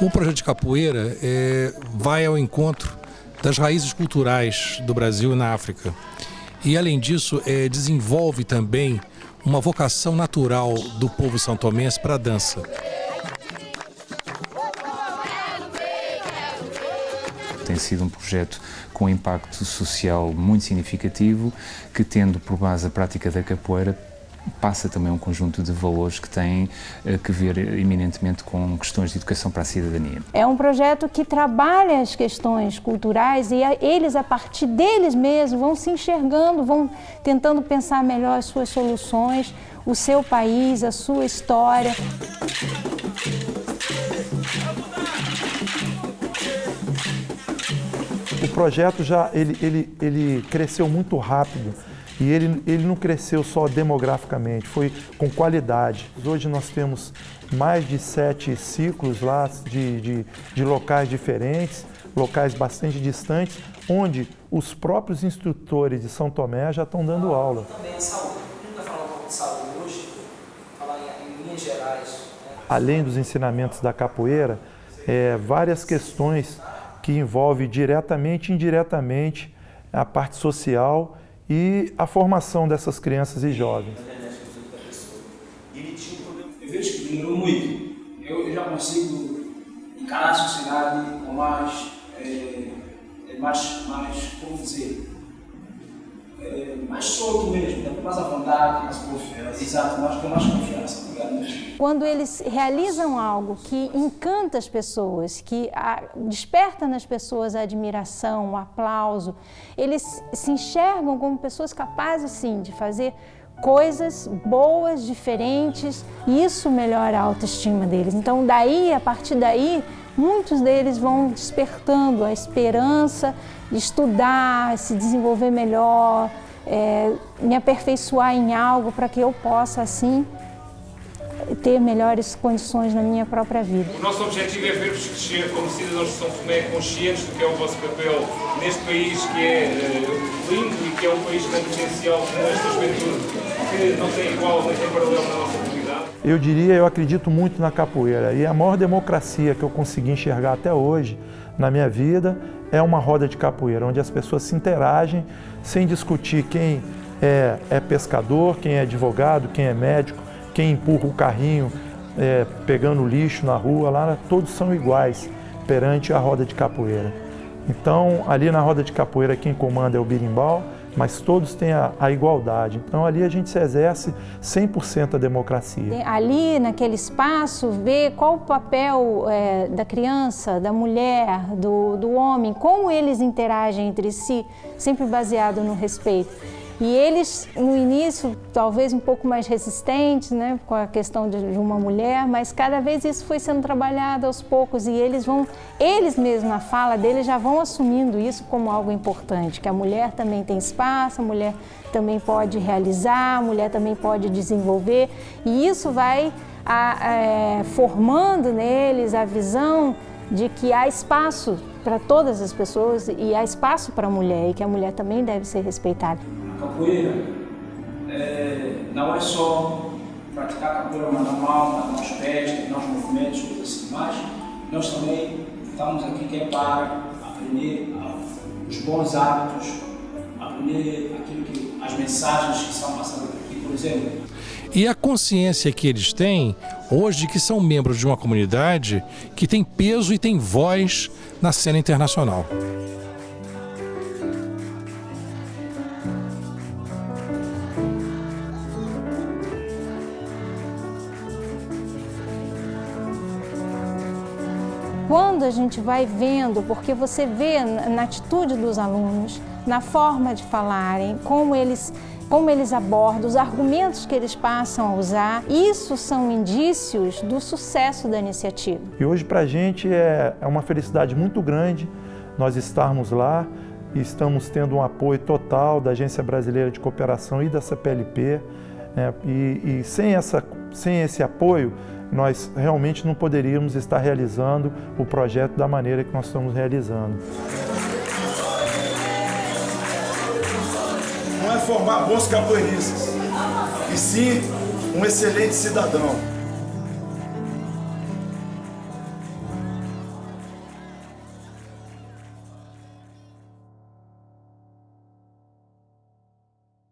O projeto de capoeira é, vai ao encontro das raízes culturais do Brasil e na África. E, além disso, é, desenvolve também uma vocação natural do povo santomense para a dança. Tem sido um projeto com impacto social muito significativo, que tendo por base a prática da capoeira, passa também um conjunto de valores que têm eh, que ver eminentemente com questões de educação para a cidadania. É um projeto que trabalha as questões culturais e eles, a partir deles mesmos, vão se enxergando, vão tentando pensar melhor as suas soluções, o seu país, a sua história. O projeto já ele, ele, ele cresceu muito rápido e ele, ele não cresceu só demograficamente, foi com qualidade. Hoje nós temos mais de sete ciclos lá de, de, de locais diferentes, locais bastante distantes, onde os próprios instrutores de São Tomé já estão dando aula. Também saúde. Nunca falar um pouco de saúde hoje, falar em, em linhas gerais. Né? Além dos ensinamentos da capoeira, é, várias questões que envolvem diretamente e indiretamente a parte social e a formação dessas crianças e jovens. Eu vejo que melhorou muito. Eu já consigo encarar a sociedade com mais, é, mais, mais como dizer, é, mais solto mesmo, né? mais à vontade, mais confiança. Exato, mais, com mais confiança. Quando eles realizam algo que encanta as pessoas, que a, desperta nas pessoas a admiração, o aplauso, eles se enxergam como pessoas capazes, sim, de fazer coisas boas, diferentes, e isso melhora a autoestima deles. Então, daí, a partir daí, muitos deles vão despertando a esperança de estudar, se desenvolver melhor, é, me aperfeiçoar em algo para que eu possa, assim, ter melhores condições na minha própria vida. O nosso objetivo é ver-vos crescer como cidadãos de São Tomé, conscientes do que é o vosso papel neste país que é uh, lindo e que é um país com potencial como esta juventude, que não tem igual nem tem paralelo na nossa. Eu diria, eu acredito muito na capoeira e a maior democracia que eu consegui enxergar até hoje na minha vida é uma roda de capoeira, onde as pessoas se interagem sem discutir quem é, é pescador, quem é advogado, quem é médico, quem empurra o carrinho é, pegando lixo na rua, lá todos são iguais perante a roda de capoeira. Então, ali na roda de capoeira, quem comanda é o birimbau, mas todos têm a, a igualdade. Então, ali a gente se exerce 100% a democracia. Ali, naquele espaço, ver qual o papel é, da criança, da mulher, do, do homem, como eles interagem entre si, sempre baseado no respeito. E eles, no início, talvez um pouco mais resistentes, né, com a questão de uma mulher, mas cada vez isso foi sendo trabalhado aos poucos e eles vão, eles mesmos na fala deles já vão assumindo isso como algo importante, que a mulher também tem espaço, a mulher também pode realizar, a mulher também pode desenvolver. E isso vai a, é, formando neles a visão de que há espaço para todas as pessoas e há espaço para a mulher e que a mulher também deve ser respeitada capoeira é, não é só praticar capoeira manual, matar os pés, treinar os movimentos, coisas assim, mas nós também estamos aqui que é para aprender os bons hábitos, aprender aquilo que, as mensagens que são passadas aqui, por exemplo. E a consciência que eles têm hoje que são membros de uma comunidade que tem peso e tem voz na cena internacional. Quando a gente vai vendo, porque você vê na atitude dos alunos, na forma de falarem, como eles como eles abordam, os argumentos que eles passam a usar, isso são indícios do sucesso da iniciativa. E hoje para a gente é, é uma felicidade muito grande nós estarmos lá e estamos tendo um apoio total da Agência Brasileira de Cooperação e da CPLP. Né? E, e sem, essa, sem esse apoio, nós realmente não poderíamos estar realizando o projeto da maneira que nós estamos realizando. Não é formar bons capoeiristas, e sim um excelente cidadão.